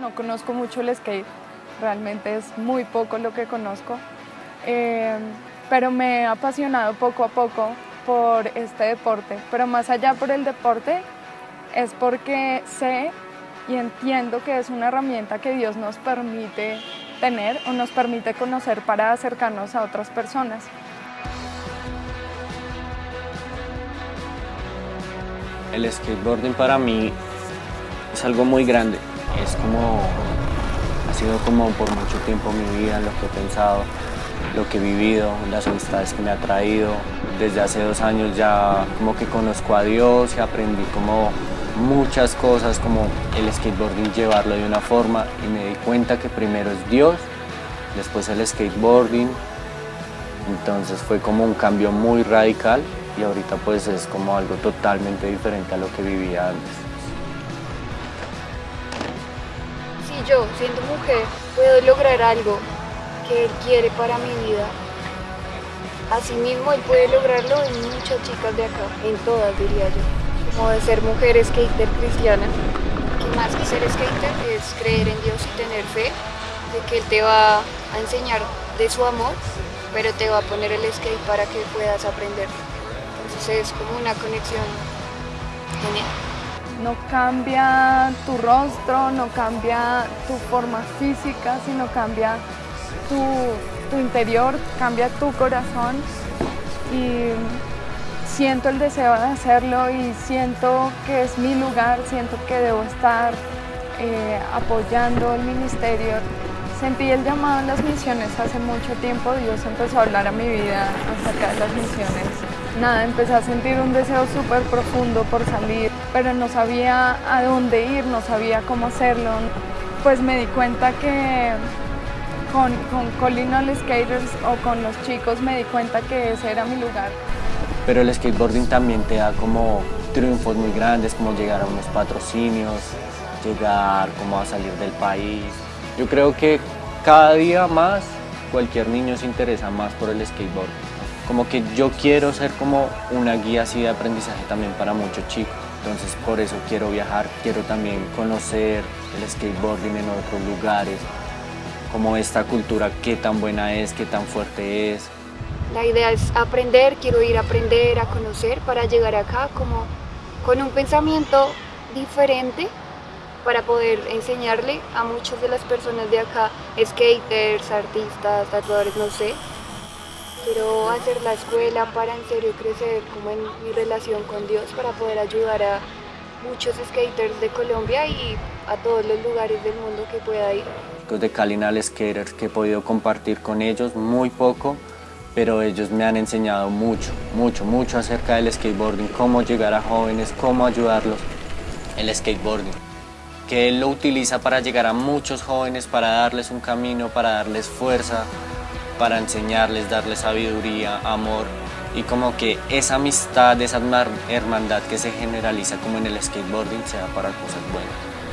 No conozco mucho el skate, realmente es muy poco lo que conozco, eh, pero me he apasionado poco a poco por este deporte, pero más allá por el deporte es porque sé y entiendo que es una herramienta que Dios nos permite tener o nos permite conocer para acercarnos a otras personas. El skateboarding para mí es algo muy grande, es como, ha sido como por mucho tiempo mi vida, lo que he pensado, lo que he vivido, las amistades que me ha traído. Desde hace dos años ya como que conozco a Dios y aprendí como muchas cosas como el skateboarding llevarlo de una forma y me di cuenta que primero es Dios, después el skateboarding, entonces fue como un cambio muy radical y ahorita pues es como algo totalmente diferente a lo que vivía antes. Yo, siendo mujer, puedo lograr algo que Él quiere para mi vida, asimismo Él puede lograrlo en muchas chicas de acá, en todas diría yo como de ser mujer skater cristiana, que más que ser skater es creer en Dios y tener fe de que Él te va a enseñar de su amor, pero te va a poner el skate para que puedas aprender. Entonces es como una conexión genial. No cambia tu rostro, no cambia tu forma física, sino cambia tu, interior, cambia tu corazón y siento el deseo de hacerlo y siento que es mi lugar, siento que debo estar eh, apoyando el ministerio. Sentí el llamado en las misiones hace mucho tiempo, Dios empezó a hablar a mi vida acerca de las misiones. Nada, empecé a sentir un deseo súper profundo por salir, pero no sabía a dónde ir, no sabía cómo hacerlo. Pues me di cuenta que con, con Collinol Skaters o con los chicos me di cuenta que ese era mi lugar pero el skateboarding también te da como triunfos muy grandes, como llegar a unos patrocinios, llegar como a salir del país. Yo creo que cada día más cualquier niño se interesa más por el skateboard. Como que yo quiero ser como una guía así de aprendizaje también para muchos chicos. Entonces por eso quiero viajar, quiero también conocer el skateboarding en otros lugares, como esta cultura, qué tan buena es, qué tan fuerte es, la idea es aprender, quiero ir a aprender, a conocer para llegar acá como con un pensamiento diferente para poder enseñarle a muchas de las personas de acá, skaters, artistas, tatuadores, no sé. Quiero hacer la escuela para en serio crecer como en mi relación con Dios para poder ayudar a muchos skaters de Colombia y a todos los lugares del mundo que pueda ir. Los de Calinal Skaters que he podido compartir con ellos muy poco, pero ellos me han enseñado mucho, mucho, mucho acerca del skateboarding, cómo llegar a jóvenes, cómo ayudarlos, el skateboarding, que él lo utiliza para llegar a muchos jóvenes, para darles un camino, para darles fuerza, para enseñarles, darles sabiduría, amor, y como que esa amistad, esa hermandad que se generaliza como en el skateboarding sea para cosas buenas.